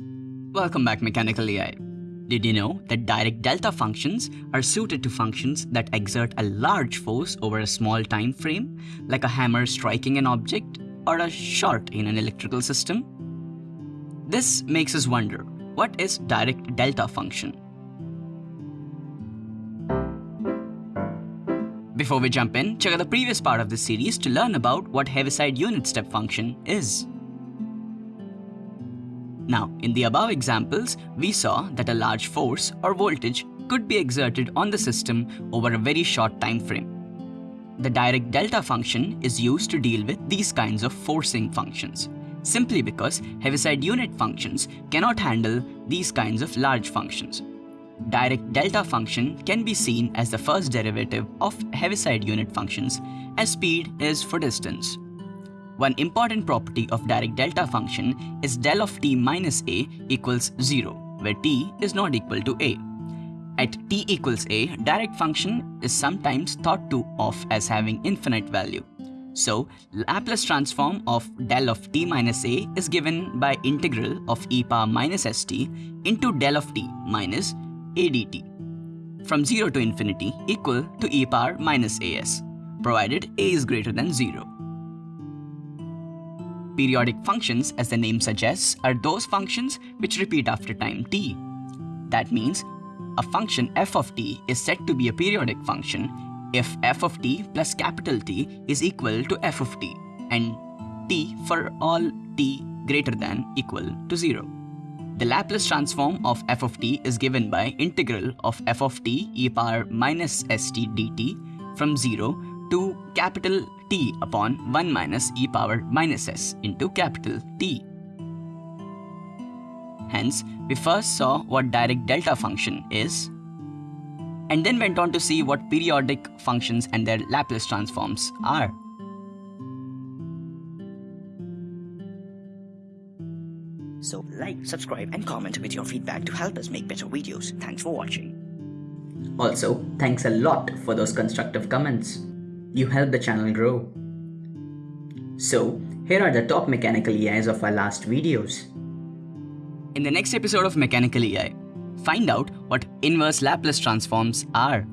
Welcome back Mechanical AI. Did you know that Dirac delta functions are suited to functions that exert a large force over a small time frame, like a hammer striking an object or a short in an electrical system? This makes us wonder, what is Dirac delta function? Before we jump in, check out the previous part of this series to learn about what Heaviside unit step function is. Now, in the above examples, we saw that a large force or voltage could be exerted on the system over a very short time frame. The Dirac delta function is used to deal with these kinds of forcing functions, simply because Heaviside unit functions cannot handle these kinds of large functions Dirac delta function can be seen as the first derivative of Heaviside unit functions as speed is for distance. One important property of Dirac delta function is del of t minus a equals 0, where t is not equal to a. At t equals a, Dirac function is sometimes thought to of as having infinite value. So, Laplace transform of del of t minus a is given by integral of e power minus st into del of t minus adt from 0 to infinity equal to e power minus as, provided a is greater than 0. Periodic functions, as the name suggests, are those functions which repeat after time t. That means a function f of t is said to be a periodic function if f of t plus capital T is equal to f of t and t for all t greater than equal to 0. The Laplace transform of f of t is given by integral of f of t e power minus st dt from 0 to capital T upon 1 minus e power minus s into capital T. Hence, we first saw what Dirac delta function is, and then went on to see what periodic functions and their Laplace transforms are. So like, subscribe and comment with your feedback to help us make better videos. Thanks for watching. Also, thanks a lot for those constructive comments. You help the channel grow. So, here are the top mechanical AIs of our last videos. In the next episode of Mechanical AI, find out what inverse Laplace transforms are.